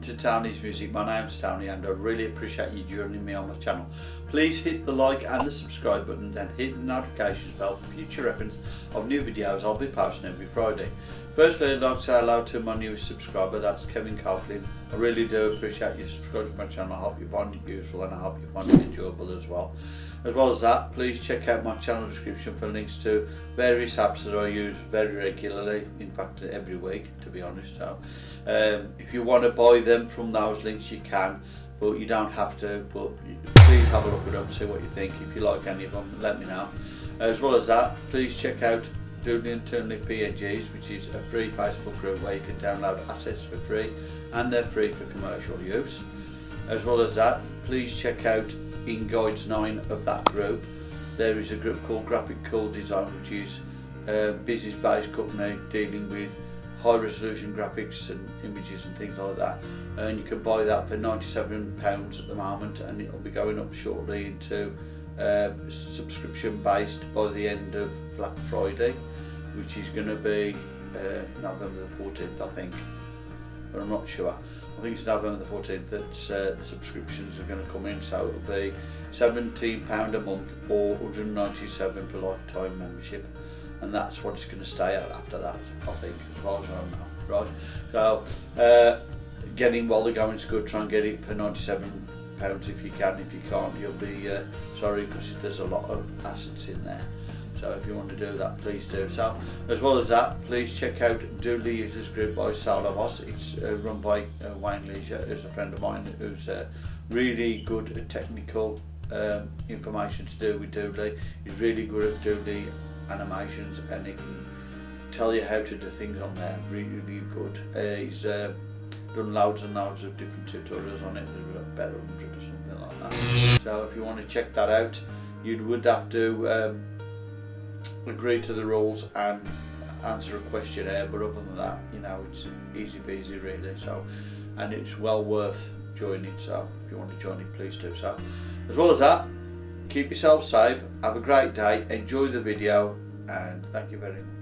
to Tony's Music. My name's Tony and I really appreciate you joining me on my channel. Please hit the like and the subscribe buttons and hit the notifications bell for future reference of new videos I'll be posting every Friday. Firstly, I'd like to say hello to my newest subscriber, that's Kevin Coughlin. I really do appreciate you subscribing to my channel. I hope you find it useful and I hope you find it enjoyable as well. As well as that, please check out my channel description for links to various apps that I use very regularly, in fact every week to be honest. So, um, if you want to buy them from those links you can, but you don't have to, but please have a look at them, see what you think. If you like any of them, let me know. As well as that, please check out Doodly Internally PNGs, which is a free Facebook group where you can download assets for free and they're free for commercial use. As well as that, please check out in Guides 9 of that group. There is a group called Graphic Cool Design, which is a business-based company dealing with high resolution graphics and images and things like that and you can buy that for 97 pounds at the moment and it'll be going up shortly into uh, subscription based by the end of Black Friday which is going to be uh, November the 14th I think but I'm not sure. I think it's November the 14th that uh, the subscriptions are going to come in so it'll be £17 a month or 197 for lifetime membership and that's what it's going to stay at after that I think as far as I know right? So uh, getting while the going's good try and get it for 97 pounds if you can. If you can't you'll be uh, sorry because there's a lot of assets in there so if you want to do that please do so. As well as that please check out Doodly Users Group by Sal Voss it's uh, run by uh, Wayne Leisure who's a friend of mine who's uh, really good at technical um, information to do with Doodly he's really good at Doodly animations and he can tell you how to do things on there. Really, really good. Uh, he's uh, done loads and loads of different tutorials on it. There's about 100 or something like that. So if you want to check that out you would have to um, agree to the rules and answer a questionnaire but other than that you know it's easy peasy really so and it's well worth joining so if you want to join it please do so. As well as that keep yourself safe have a great day enjoy the video and thank you very much